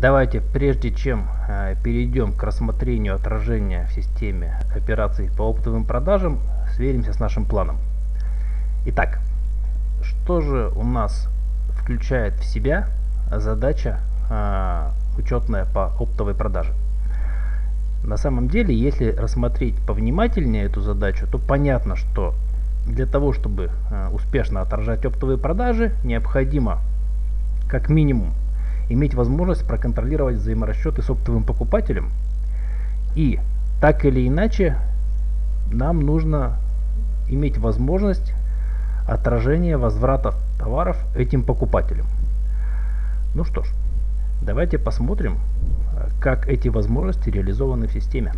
Давайте, прежде чем э, перейдем к рассмотрению отражения в системе операций по оптовым продажам, сверимся с нашим планом. Итак, что же у нас включает в себя задача э, учетная по оптовой продаже? На самом деле, если рассмотреть повнимательнее эту задачу, то понятно, что для того, чтобы э, успешно отражать оптовые продажи, необходимо как минимум иметь возможность проконтролировать взаиморасчеты с оптовым покупателем. И так или иначе нам нужно иметь возможность отражения возврата товаров этим покупателям. Ну что ж, давайте посмотрим, как эти возможности реализованы в системе.